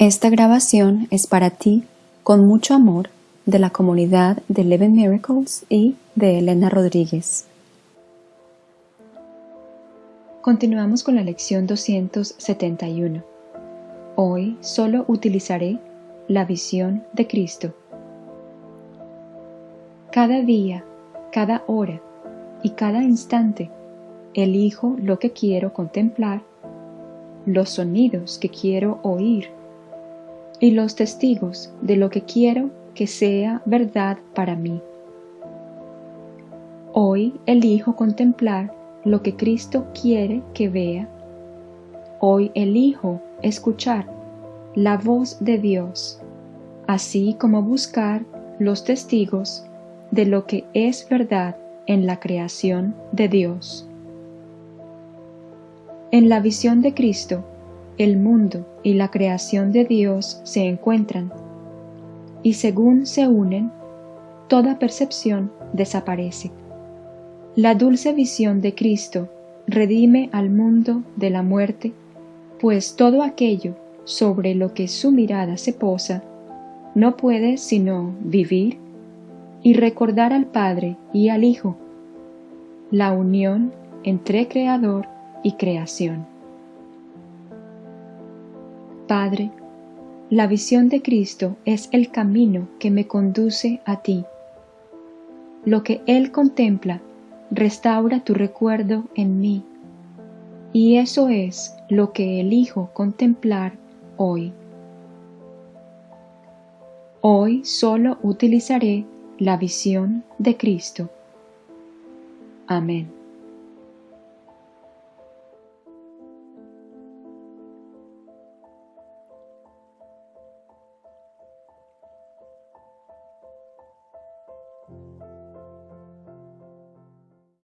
Esta grabación es para ti, con mucho amor, de la comunidad de Eleven Miracles y de Elena Rodríguez. Continuamos con la lección 271. Hoy solo utilizaré la visión de Cristo. Cada día, cada hora y cada instante elijo lo que quiero contemplar, los sonidos que quiero oír y los testigos de lo que quiero que sea verdad para mí. Hoy elijo contemplar lo que Cristo quiere que vea. Hoy elijo escuchar la voz de Dios, así como buscar los testigos de lo que es verdad en la creación de Dios. En la visión de Cristo, el mundo y la creación de Dios se encuentran, y según se unen, toda percepción desaparece. La dulce visión de Cristo redime al mundo de la muerte, pues todo aquello sobre lo que su mirada se posa no puede sino vivir y recordar al Padre y al Hijo, la unión entre Creador y creación. Padre, la visión de Cristo es el camino que me conduce a ti. Lo que Él contempla restaura tu recuerdo en mí, y eso es lo que elijo contemplar hoy. Hoy solo utilizaré la visión de Cristo. Amén.